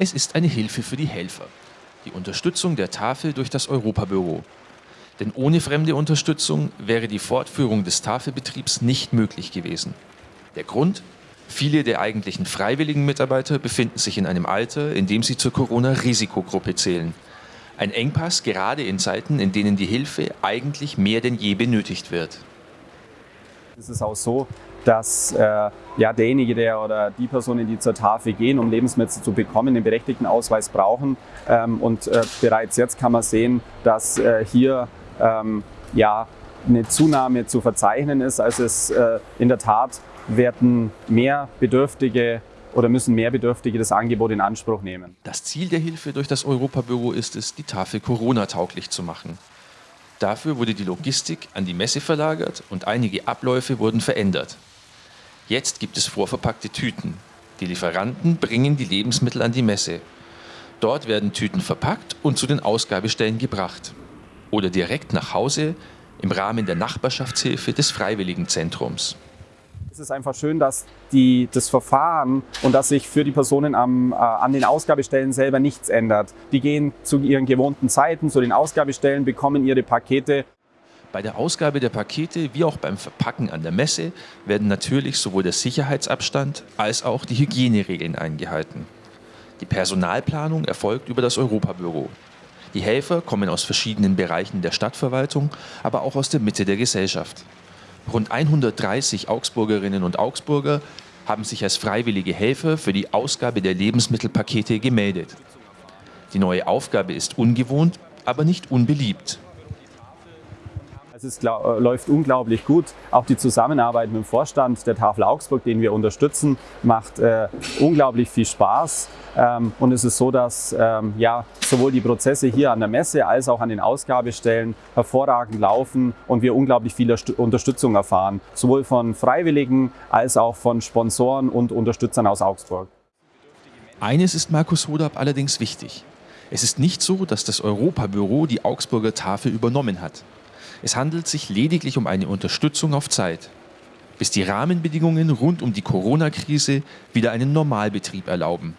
Es ist eine Hilfe für die Helfer. Die Unterstützung der Tafel durch das Europabüro. Denn ohne fremde Unterstützung wäre die Fortführung des Tafelbetriebs nicht möglich gewesen. Der Grund? Viele der eigentlichen freiwilligen Mitarbeiter befinden sich in einem Alter, in dem sie zur Corona-Risikogruppe zählen. Ein Engpass gerade in Zeiten, in denen die Hilfe eigentlich mehr denn je benötigt wird. Es ist auch so, dass äh, ja, derjenige der oder die Personen, die zur Tafel gehen, um Lebensmittel zu bekommen, den berechtigten Ausweis brauchen. Ähm, und äh, bereits jetzt kann man sehen, dass äh, hier ähm, ja, eine Zunahme zu verzeichnen ist. Also es äh, in der Tat werden mehr Bedürftige oder müssen mehr Bedürftige das Angebot in Anspruch nehmen. Das Ziel der Hilfe durch das Europabüro ist es, die Tafel Corona-tauglich zu machen. Dafür wurde die Logistik an die Messe verlagert und einige Abläufe wurden verändert. Jetzt gibt es vorverpackte Tüten. Die Lieferanten bringen die Lebensmittel an die Messe. Dort werden Tüten verpackt und zu den Ausgabestellen gebracht. Oder direkt nach Hause im Rahmen der Nachbarschaftshilfe des Freiwilligenzentrums es ist einfach schön, dass die, das Verfahren und dass sich für die Personen am, äh, an den Ausgabestellen selber nichts ändert. Die gehen zu ihren gewohnten Zeiten zu den Ausgabestellen, bekommen ihre Pakete. Bei der Ausgabe der Pakete wie auch beim Verpacken an der Messe werden natürlich sowohl der Sicherheitsabstand als auch die Hygieneregeln eingehalten. Die Personalplanung erfolgt über das Europabüro. Die Helfer kommen aus verschiedenen Bereichen der Stadtverwaltung, aber auch aus der Mitte der Gesellschaft. Rund 130 Augsburgerinnen und Augsburger haben sich als freiwillige Helfer für die Ausgabe der Lebensmittelpakete gemeldet. Die neue Aufgabe ist ungewohnt, aber nicht unbeliebt. Es glaub, läuft unglaublich gut. Auch die Zusammenarbeit mit dem Vorstand der Tafel Augsburg, den wir unterstützen, macht äh, unglaublich viel Spaß. Ähm, und es ist so, dass ähm, ja, sowohl die Prozesse hier an der Messe als auch an den Ausgabestellen hervorragend laufen und wir unglaublich viel Unterstützung erfahren, sowohl von Freiwilligen als auch von Sponsoren und Unterstützern aus Augsburg. Eines ist Markus Hodab allerdings wichtig. Es ist nicht so, dass das Europabüro die Augsburger Tafel übernommen hat. Es handelt sich lediglich um eine Unterstützung auf Zeit, bis die Rahmenbedingungen rund um die Corona-Krise wieder einen Normalbetrieb erlauben.